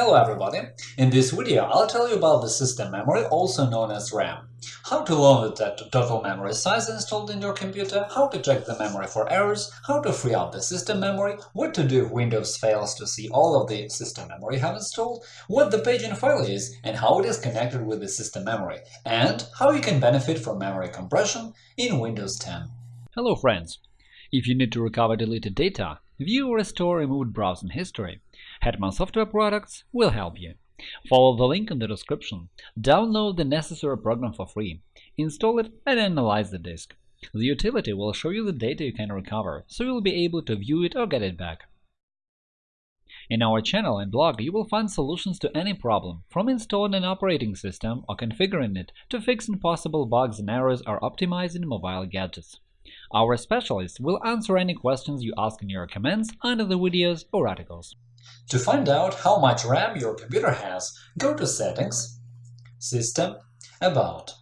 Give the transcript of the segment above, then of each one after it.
Hello everybody! In this video I'll tell you about the system memory, also known as RAM. How to load the total memory size installed in your computer, how to check the memory for errors, how to free up the system memory, what to do if Windows fails to see all of the system memory you have installed, what the paging file is and how it is connected with the system memory, and how you can benefit from memory compression in Windows 10. Hello friends! If you need to recover deleted data, view or restore removed browsing history, Hetman Software Products will help you. Follow the link in the description, download the necessary program for free, install it and analyze the disk. The utility will show you the data you can recover, so you'll be able to view it or get it back. In our channel and blog you will find solutions to any problem, from installing an operating system or configuring it to fixing possible bugs and errors or optimizing mobile gadgets. Our specialists will answer any questions you ask in your comments under the videos or articles. To find out how much RAM your computer has, go to Settings, System, About.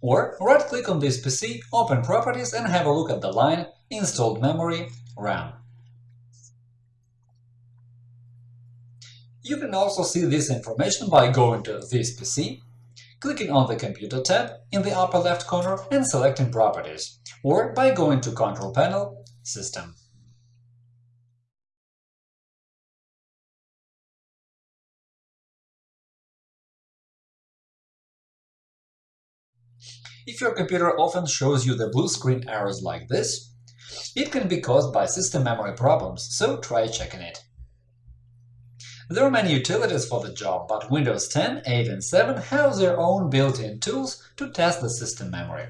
Or right-click on this PC, open Properties and have a look at the line Installed Memory RAM. You can also see this information by going to this PC, clicking on the Computer tab in the upper left corner and selecting Properties, or by going to Control Panel, System. If your computer often shows you the blue screen errors like this, it can be caused by system memory problems, so try checking it. There are many utilities for the job, but Windows 10, 8 and 7 have their own built-in tools to test the system memory.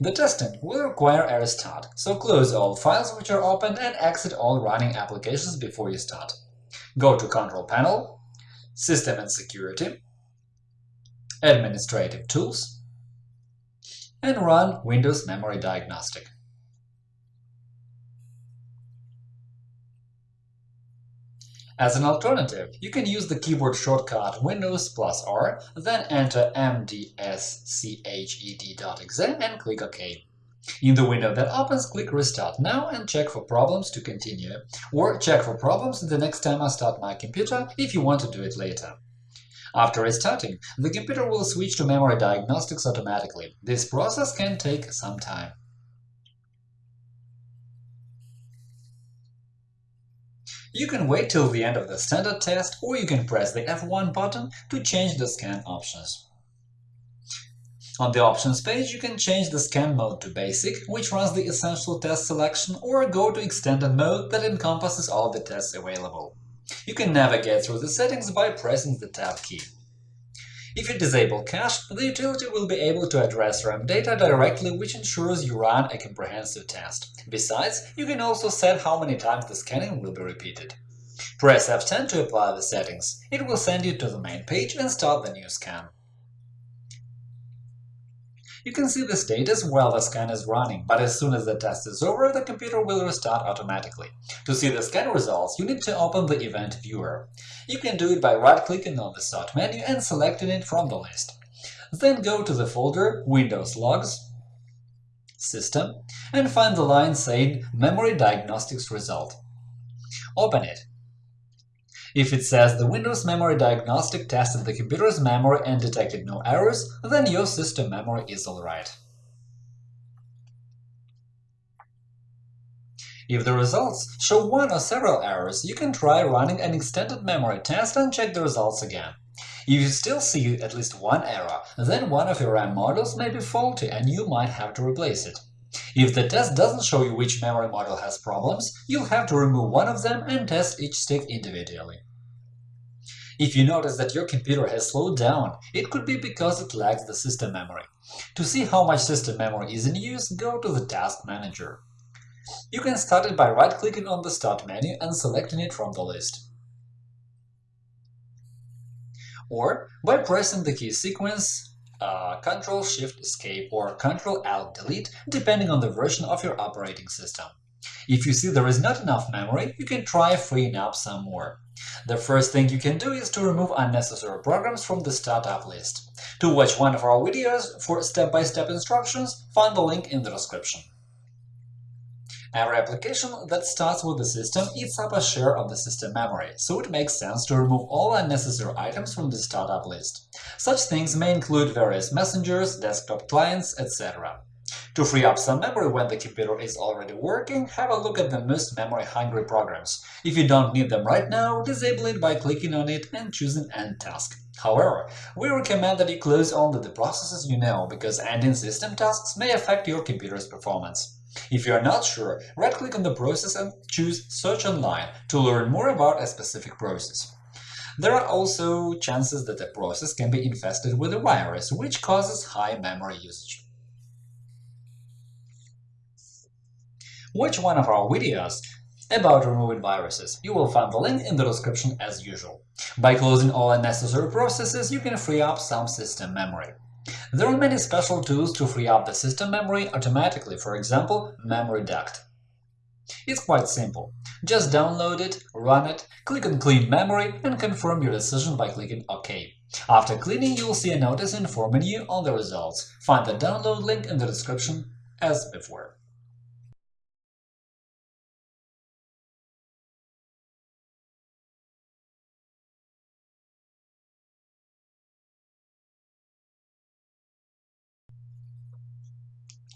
The testing will require a restart, so close all files which are open and exit all running applications before you start. Go to Control Panel, System and Security, Administrative Tools, and run Windows Memory Diagnostic. As an alternative, you can use the keyboard shortcut Windows plus R, then enter mdsched.exe and click OK. In the window that opens, click Restart now and check for problems to continue, or check for problems the next time I start my computer if you want to do it later. After restarting, the computer will switch to memory diagnostics automatically. This process can take some time. You can wait till the end of the standard test, or you can press the F1 button to change the scan options. On the Options page, you can change the scan mode to Basic, which runs the Essential Test selection, or go to Extended mode that encompasses all the tests available. You can navigate through the settings by pressing the Tab key. If you disable cache, the utility will be able to address RAM data directly, which ensures you run a comprehensive test. Besides, you can also set how many times the scanning will be repeated. Press F10 to apply the settings. It will send you to the main page and start the new scan. You can see the status while the scan is running, but as soon as the test is over, the computer will restart automatically. To see the scan results, you need to open the Event Viewer. You can do it by right-clicking on the Start menu and selecting it from the list. Then go to the folder Windows Logs, System, and find the line saying Memory Diagnostics Result. Open it. If it says the Windows Memory Diagnostic tested the computer's memory and detected no errors, then your system memory is alright. If the results show one or several errors, you can try running an extended memory test and check the results again. If you still see at least one error, then one of your RAM modules may be faulty and you might have to replace it. If the test doesn't show you which memory module has problems, you'll have to remove one of them and test each stick individually. If you notice that your computer has slowed down, it could be because it lacks the system memory. To see how much system memory is in use, go to the Task Manager. You can start it by right-clicking on the Start menu and selecting it from the list. Or by pressing the key sequence uh, Ctrl-Shift-Escape or Ctrl-Alt-Delete, depending on the version of your operating system. If you see there is not enough memory, you can try freeing up some more. The first thing you can do is to remove unnecessary programs from the startup list. To watch one of our videos for step-by-step -step instructions, find the link in the description. Every application that starts with the system eats up a share of the system memory, so it makes sense to remove all unnecessary items from the startup list. Such things may include various messengers, desktop clients, etc. To free up some memory when the computer is already working, have a look at the most memory-hungry programs. If you don't need them right now, disable it by clicking on it and choosing End task. However, we recommend that you close only the processes you know, because ending system tasks may affect your computer's performance. If you are not sure, right-click on the process and choose Search online to learn more about a specific process. There are also chances that a process can be infested with a virus, which causes high memory usage. Watch one of our videos about removing viruses. You will find the link in the description as usual. By closing all unnecessary processes, you can free up some system memory. There are many special tools to free up the system memory automatically, for example, Mem Reduct. It's quite simple. Just download it, run it, click on Clean Memory and confirm your decision by clicking OK. After cleaning, you will see a notice informing you on the results. Find the download link in the description as before.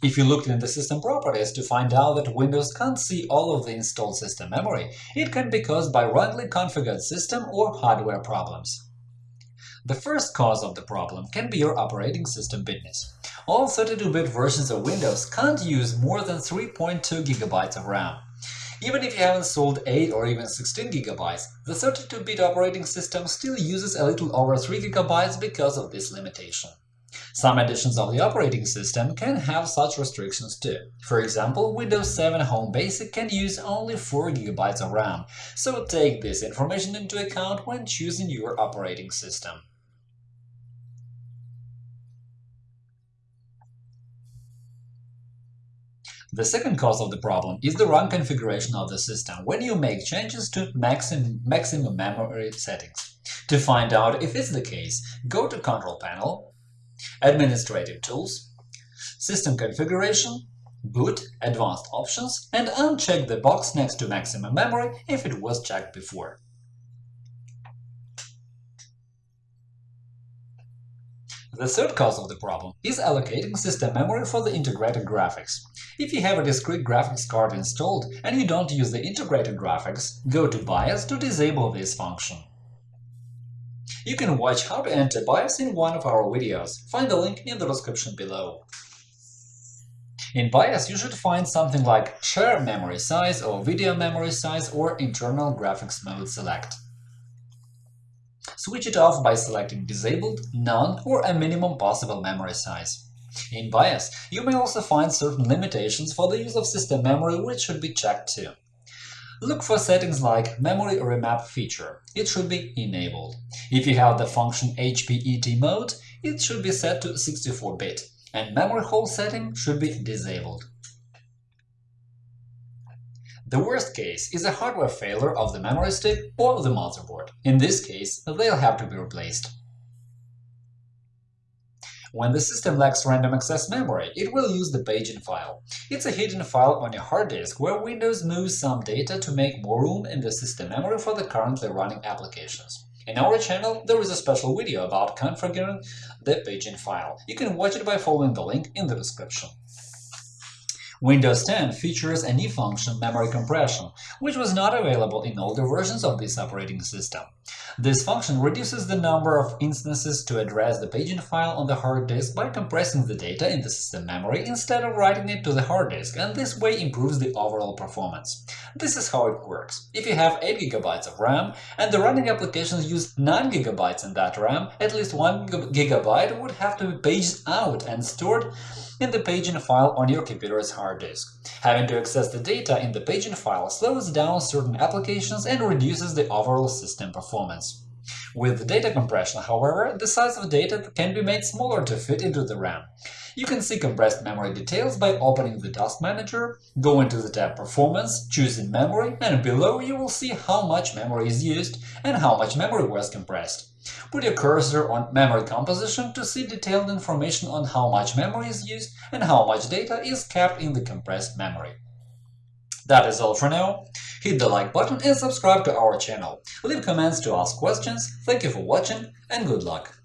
If you looked in the system properties to find out that Windows can't see all of the installed system memory, it can be caused by wrongly configured system or hardware problems. The first cause of the problem can be your operating system bitness. All 32-bit versions of Windows can't use more than 3.2 GB of RAM. Even if you haven't sold 8 or even 16 GB, the 32-bit operating system still uses a little over 3 GB because of this limitation. Some editions of the operating system can have such restrictions too. For example, Windows 7 Home Basic can use only 4 GB of RAM, so take this information into account when choosing your operating system. The second cause of the problem is the wrong configuration of the system when you make changes to maximum, maximum memory settings. To find out if it's the case, go to Control Panel, Administrative Tools, System Configuration, Boot, Advanced Options, and uncheck the box next to Maximum Memory if it was checked before. The third cause of the problem is allocating system memory for the integrated graphics. If you have a discrete graphics card installed and you don't use the integrated graphics, go to BIOS to disable this function. You can watch how to enter BIOS in one of our videos, find the link in the description below. In BIOS, you should find something like Share memory size or Video memory size or Internal graphics mode select. Switch it off by selecting Disabled, None or a minimum possible memory size. In BIOS, you may also find certain limitations for the use of system memory which should be checked too. Look for settings like Memory Remap feature. It should be enabled. If you have the function HPET mode, it should be set to 64-bit, and memory hole setting should be disabled. The worst case is a hardware failure of the memory stick or the motherboard. In this case, they'll have to be replaced. When the system lacks random access memory, it will use the paging file. It's a hidden file on your hard disk where Windows moves some data to make more room in the system memory for the currently running applications. In our channel, there is a special video about configuring the paging file. You can watch it by following the link in the description. Windows 10 features a new function memory compression, which was not available in older versions of this operating system. This function reduces the number of instances to address the paging file on the hard disk by compressing the data in the system memory instead of writing it to the hard disk, and this way improves the overall performance. This is how it works. If you have 8 GB of RAM and the running applications use 9 GB in that RAM, at least 1 GB would have to be paged out and stored in the paging file on your computer's hard disk. Having to access the data in the paging file slows down certain applications and reduces the overall system performance. With data compression, however, the size of data can be made smaller to fit into the RAM. You can see compressed memory details by opening the Task Manager, go into the tab Performance, choosing Memory, and below you will see how much memory is used and how much memory was compressed. Put your cursor on memory composition to see detailed information on how much memory is used and how much data is kept in the compressed memory. That is all for now. Hit the like button and subscribe to our channel. Leave comments to ask questions. Thank you for watching and good luck!